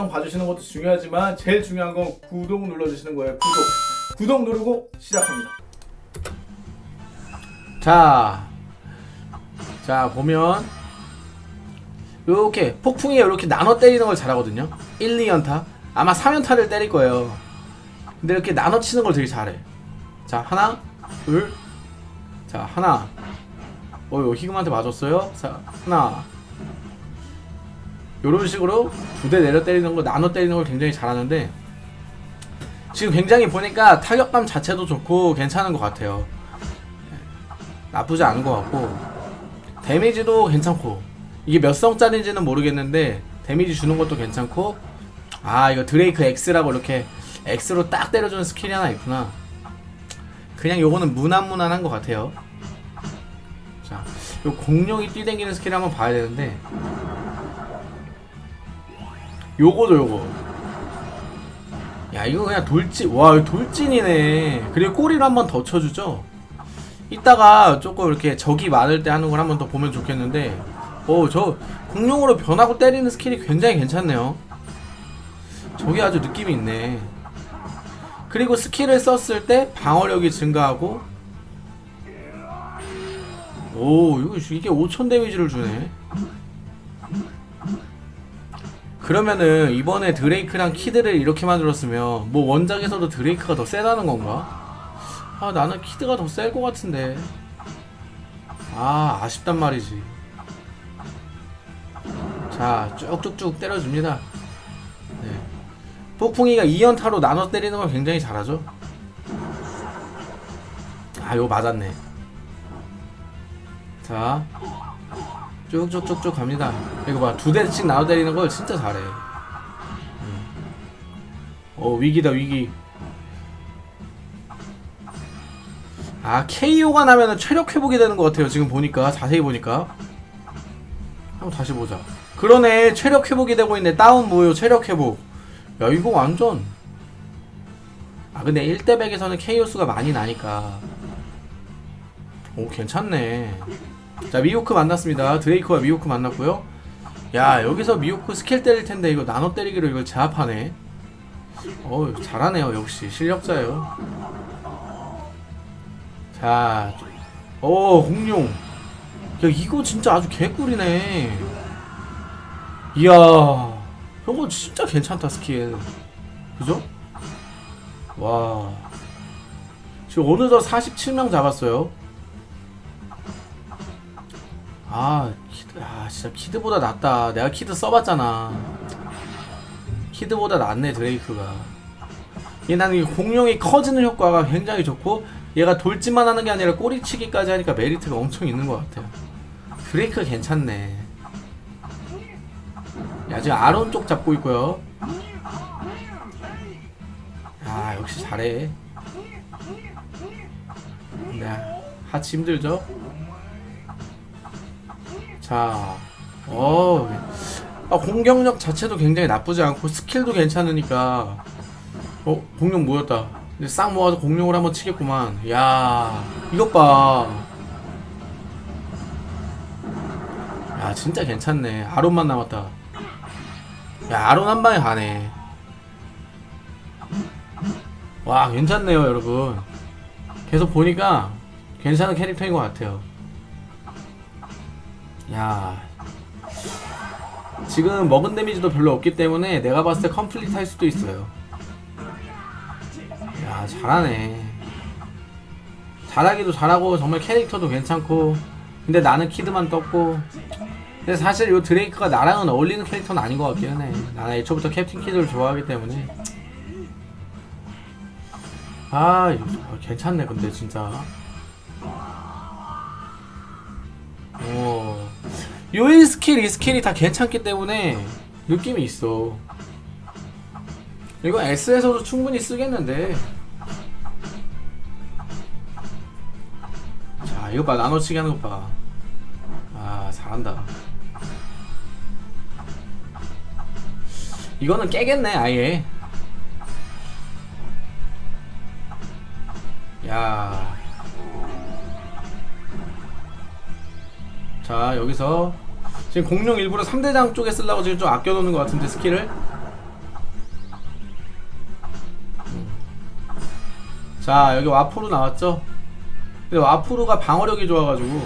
영상 봐주시는 것도 중요하지만 제일 중요한 건 구독 눌러주시는 거예요 구독 구독 누르고 시작합니다 자, 자 보면 이렇게 폭풍이 이렇게 나눠 때리는 걸 잘하거든요. 1, 2연타 아마 3연타를 때릴 거예요. 근데 이렇게 나눠 치는 걸 되게 잘해. 자 하나, 둘, 자 하나. 어, 이거 희금한테 맞았어요. 자 하나. 이런 식으로 두 대 내려 때리는 거 나눠 때리는 걸 굉장히 잘하는데 지금 굉장히 보니까 타격감 자체도 좋고 괜찮은 것 같아요. 나쁘지 않은 것 같고 데미지도 괜찮고 이게 몇 성짜리인지는 모르겠는데 데미지 주는 것도 괜찮고 아 이거 Drake X라고 이렇게 X로 딱 때려주는 스킬이 하나 있구나. 그냥 요거는 무난무난한 것 같아요. 자, 요 공룡이 뛰댕기는 스킬 한번 봐야 되는데 요거도 요거. 야 이거 그냥 돌진 와 돌진이네. 그리고 꼬리를 한번 더 쳐주죠. 이따가 조금 이렇게 적이 많을 때 하는 걸 한번 더 보면 좋겠는데. 어저 공룡으로 변하고 때리는 스킬이 굉장히 괜찮네요. 저게 아주 느낌이 있네. 그리고 스킬을 썼을 때 방어력이 증가하고. 오 이거 이게 5000 데미지를 주네 그러면은 이번에 드레이크랑 키드를 이렇게 만들었으면 뭐 원작에서도 드레이크가 더 세다는 건가? 아 나는 키드가 더 셀 것 같은데. 아 아쉽단 말이지. 자 쭉쭉쭉 때려줍니다. 네. 폭풍이가 2연타로 나눠 때리는 걸 굉장히 잘하죠? 아 이거 맞았네. 자 쭉쭉쭉쭉 갑니다. 이거 봐두 대씩 나눠 때리는 걸 진짜 잘해. 음. 어 위기다 위기. 아 KO가 나면은 체력 회복이 되는 것 같아요 지금 보니까. 자세히 보니까. 한번 다시 보자. 그러네 체력 회복이 되고 있네. 다운 무효 체력 회복. 야 이거 완전. 아 근데 1대100에서는 KO 수가 많이 나니까. 오 괜찮네 자 미호크 만났습니다 드레이크와 미호크 만났고요 야 여기서 미호크 스킬 때릴 텐데 이거 나눠 때리기로 이걸 제압하네 어 잘하네요 역시 실력자예요 자, 오 공룡. 야 이거 진짜 아주 개꿀이네. 이야, 저거 진짜 괜찮다 스킬. 그죠? 와. 지금 어느덧 47명 잡았어요. 아, 키드, 아, 진짜 키드보다 낫다. 내가 키드 써봤잖아. 키드보다 낫네, 드레이크가. 얘 나는 이 공룡이 커지는 효과가 굉장히 좋고, 얘가 돌진만 하는 게 아니라 꼬리치기까지 하니까 메리트가 엄청 있는 것 같아요 브레이크 괜찮네 야 지금 아론 쪽 잡고 있고요 아 역시 잘해 네 하치 힘들죠 자 어, 아, 공격력 자체도 굉장히 나쁘지 않고 스킬도 괜찮으니까. 어 공룡 모였다. 싹 모아서 공룡을 한번 치겠구만. 야 이것 봐 야 진짜 괜찮네. 아론만 남았다. 야 아론 한 방에 가네. 와 괜찮네요 여러분. 계속 보니까 괜찮은 캐릭터인 것 같아요 야. 지금 먹은 데미지도 별로 없기 때문에 내가 봤을 때 complete 할 수도 있어요. 야 잘하네. 잘하기도 잘하고 정말 캐릭터도 괜찮고. 근데 나는 키드만 떴고. 근데 사실 이 드레이크가 나랑은 어울리는 캐릭터는 아닌 것 같기는 해 나는 애초부터 캡틴 키드를 좋아하기 때문에. 아 괜찮네 근데 진짜 오요 스킬 이 스킬이 다 괜찮기 때문에 느낌이 있어. 이거 S에서도 충분히 쓰겠는데. 이거 봐. 나눠치기 하는 것봐아 잘한다. 이거는 깨겠네 아예. 야. 자 여기서 지금 공룡 일부러 3대장 쪽에 쓰려고 지금 좀 아껴놓는 것 같은데 스킬을. 자 여기 와프루 나왔죠? 근데 와프루가 방어력이 좋아가지고.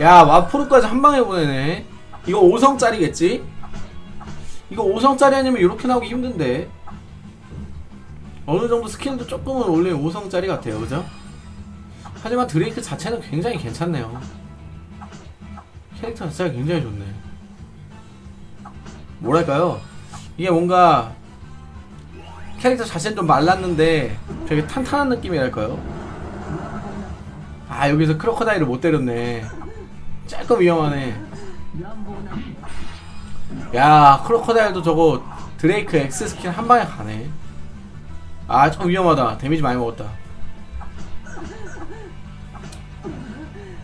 야 와프루까지 한방에 보내네. 이거 5성짜리겠지? 이거 5성짜리 아니면 이렇게 나오기 힘든데. 어느정도 스킬도 조금은 올린 5성짜리 같아요. 그죠? 하지만 드레이크 자체는 굉장히 괜찮네요. 캐릭터 자체가 굉장히 좋네. 뭐랄까요? 이게 뭔가 캐릭터 자체는 좀 말랐는데 되게 탄탄한 느낌이랄까요? 아 여기서 크로커다일을 못 때렸네. 조금 위험하네. 야 크로커다일도 저거 드레이크 X 스킬 한 방에 가네. 아 좀 위험하다. 데미지 많이 먹었다.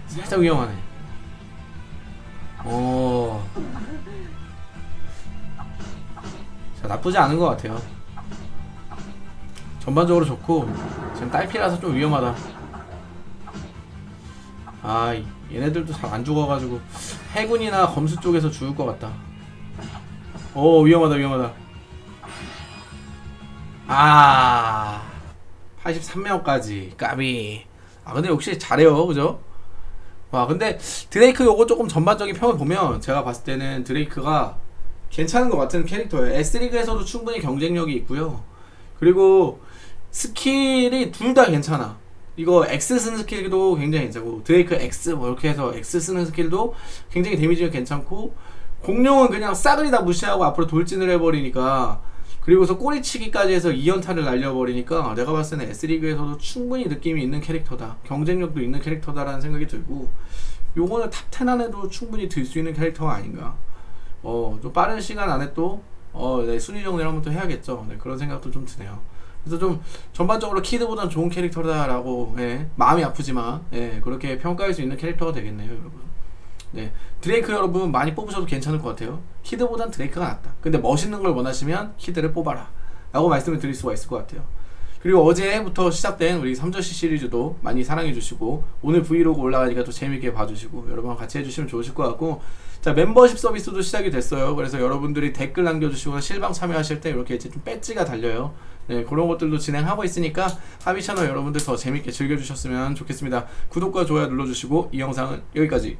살짝 위험하네 오. 자 나쁘지 않은 것 같아요. 전반적으로 좋고 지금 딸피라서 좀 위험하다. 아 이- 얘네들도 잘 안 죽어가지고 해군이나 검수 쪽에서 죽을 것 같다. 오 위험하다 위험하다. 아 83명까지 까비. 아 근데 역시 잘해요. 그죠? 와 근데 드레이크 요거 조금 전반적인 평을 보면 제가 봤을 때는 드레이크가 괜찮은 것 같은 캐릭터예요. S리그에서도 충분히 경쟁력이 있고요. 그리고 스킬이 둘 다 괜찮아. 이거 X 쓰는 스킬도 굉장히 괜찮고 드레이크 X 뭐 이렇게 해서 X 쓰는 스킬도 굉장히 데미지가 괜찮고 공룡은 그냥 싸그리 다 무시하고 앞으로 돌진을 해버리니까 그리고서 꼬리치기까지 해서 2연타를 날려버리니까 내가 봤을 때는 S리그에서도 충분히 느낌이 있는 캐릭터다. 경쟁력도 있는 캐릭터다라는 생각이 들고 요거는 top10 안에도 충분히 들 수 있는 캐릭터가 아닌가. 어, 좀 빠른 시간 안에 또 어, 네, 순위 정리를 한번 또 해야겠죠. 네, 그런 생각도 좀 드네요. 그래서 좀 전반적으로 키드보다는 좋은 캐릭터다라고 예, 마음이 아프지만 예, 그렇게 평가할 수 있는 캐릭터가 되겠네요 여러분 네. 드레이크 여러분 많이 뽑으셔도 괜찮을 것 같아요. 키드보단 드레이크가 낫다. 근데 멋있는 걸 원하시면 키드를 뽑아라. 라고 말씀을 드릴 수가 있을 것 같아요. 그리고 어제부터 시작된 우리 3전시 시리즈도 많이 사랑해 주시고 오늘 브이로그 올라가니까 또 재밌게 봐주시고 여러분 같이 해주시면 좋으실 것 같고. 자 멤버십 서비스도 시작이 됐어요. 그래서 여러분들이 댓글 남겨주시거나 실방 참여하실 때 이렇게 이제 좀 배지가 달려요. 네 그런 것들도 진행하고 있으니까 하비 채널 여러분들 더 재밌게 즐겨주셨으면 좋겠습니다. 구독과 좋아요 눌러주시고 이 영상은 여기까지